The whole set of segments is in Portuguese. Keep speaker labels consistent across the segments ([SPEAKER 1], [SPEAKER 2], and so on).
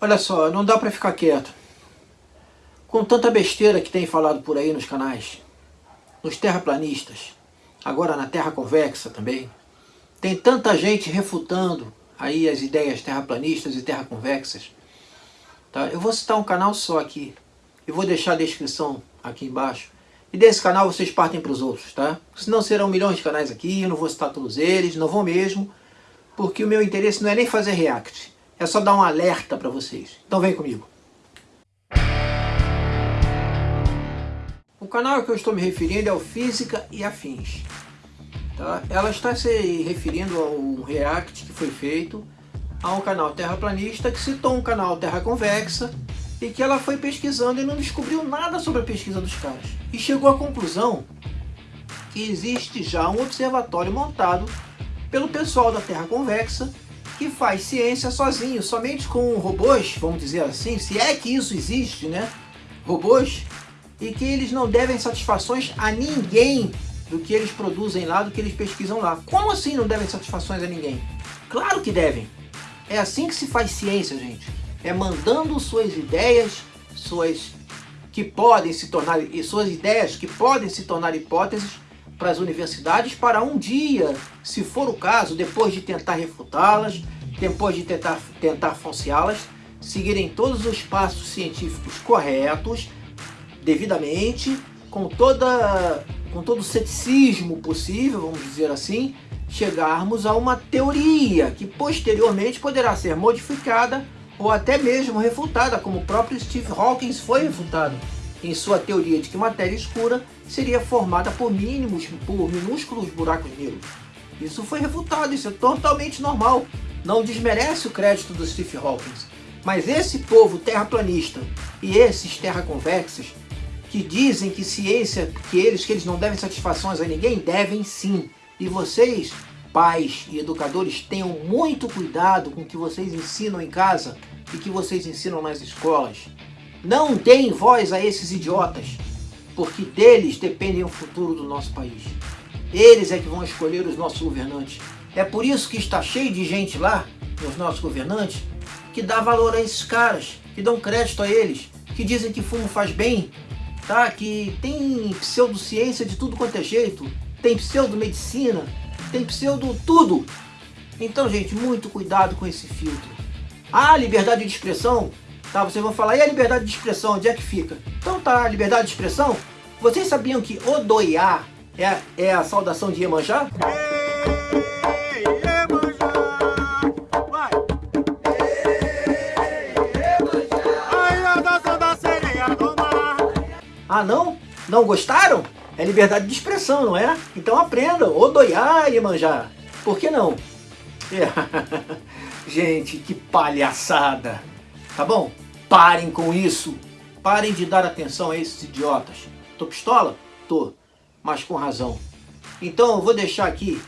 [SPEAKER 1] Olha só, não dá para ficar quieto. Com tanta besteira que tem falado por aí nos canais, nos terraplanistas, agora na Terra Convexa também, tem tanta gente refutando aí as ideias terraplanistas e terraconvexas. Tá? Eu vou citar um canal só aqui, e vou deixar a descrição aqui embaixo. E desse canal vocês partem para os outros, tá? Senão serão milhões de canais aqui, eu não vou citar todos eles, não vou mesmo, porque o meu interesse não é nem fazer react, é só dar um alerta para vocês. Então vem comigo. O canal que eu estou me referindo é o Física e Afins. Tá? Ela está se referindo a um react que foi feito a um canal terraplanista que citou um canal terra convexa e que ela foi pesquisando e não descobriu nada sobre a pesquisa dos caras. E chegou à conclusão que existe já um observatório montado pelo pessoal da Terra Convexa que faz ciência sozinho, somente com robôs, vamos dizer assim, se é que isso existe, né? Robôs, e que eles não devem satisfações a ninguém do que eles produzem lá, do que eles pesquisam lá. Como assim não devem satisfações a ninguém? Claro que devem. É assim que se faz ciência, gente. É mandando suas ideias, suas que podem se tornar, e suas ideias que podem se tornar hipóteses para as universidades para um dia, se for o caso, depois de tentar refutá-las, depois de tentar, tentar falseá-las, seguirem todos os passos científicos corretos, devidamente, com, toda, com todo o ceticismo possível, vamos dizer assim, chegarmos a uma teoria que posteriormente poderá ser modificada ou até mesmo refutada, como o próprio Steve Hawking foi refutado em sua teoria de que matéria escura seria formada por mínimos, por minúsculos buracos negros. Isso foi refutado, isso é totalmente normal. Não desmerece o crédito do Steve Hawking. Mas esse povo terraplanista e esses terraconvexos que dizem que ciência, que eles, que eles não devem satisfações a ninguém, devem sim. E vocês, pais e educadores, tenham muito cuidado com o que vocês ensinam em casa e que vocês ensinam nas escolas. Não deem voz a esses idiotas, porque deles depende o futuro do nosso país. Eles é que vão escolher os nossos governantes. É por isso que está cheio de gente lá, os nossos governantes, que dá valor a esses caras, que dão crédito a eles, que dizem que fumo faz bem, tá? que tem pseudociência de tudo quanto é jeito, tem pseudomedicina, tem pseudo tudo. Então, gente, muito cuidado com esse filtro. A liberdade de expressão Tá, vocês vão falar, e a liberdade de expressão, onde é que fica? Então tá, a liberdade de expressão, vocês sabiam que Odoiá é, é a saudação de Iemanjá? Ah não? Não gostaram? É liberdade de expressão, não é? Então aprendam, Odoiá, Iemanjá. Por que não? É. Gente, que palhaçada! Tá bom? Parem com isso. Parem de dar atenção a esses idiotas. Tô pistola? Tô. Mas com razão. Então eu vou deixar aqui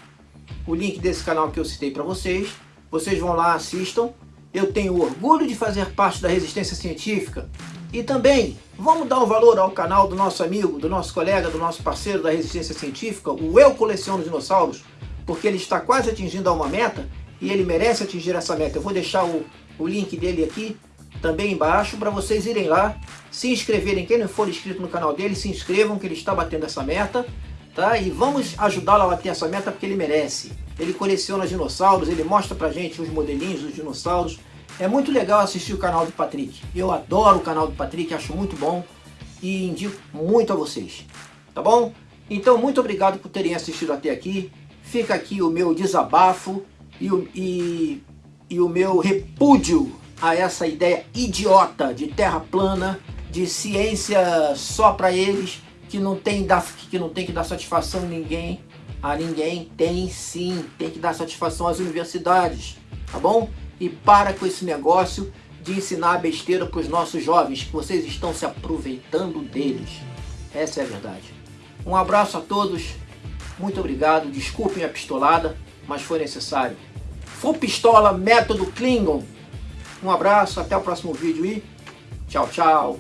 [SPEAKER 1] o link desse canal que eu citei para vocês. Vocês vão lá, assistam. Eu tenho orgulho de fazer parte da resistência científica. E também, vamos dar um valor ao canal do nosso amigo, do nosso colega, do nosso parceiro da resistência científica, o Eu Coleciono Dinossauros, porque ele está quase atingindo uma meta e ele merece atingir essa meta. Eu vou deixar o, o link dele aqui também embaixo para vocês irem lá, se inscreverem. Quem não for inscrito no canal dele, se inscrevam que ele está batendo essa meta. Tá? E vamos ajudá-lo a bater essa meta porque ele merece. Ele coleciona dinossauros, ele mostra pra gente os modelinhos dos dinossauros. É muito legal assistir o canal do Patrick. Eu adoro o canal do Patrick, acho muito bom e indico muito a vocês. Tá bom? Então, muito obrigado por terem assistido até aqui. Fica aqui o meu desabafo e o, e, e o meu repúdio a essa ideia idiota de terra plana, de ciência só para eles, que não, tem que não tem que dar satisfação a ninguém, a ninguém, tem sim, tem que dar satisfação às universidades, tá bom? E para com esse negócio de ensinar besteira para os nossos jovens, que vocês estão se aproveitando deles. Essa é a verdade. Um abraço a todos, muito obrigado, desculpem a pistolada, mas foi necessário. Full Pistola Método Klingon. Um abraço, até o próximo vídeo e tchau, tchau.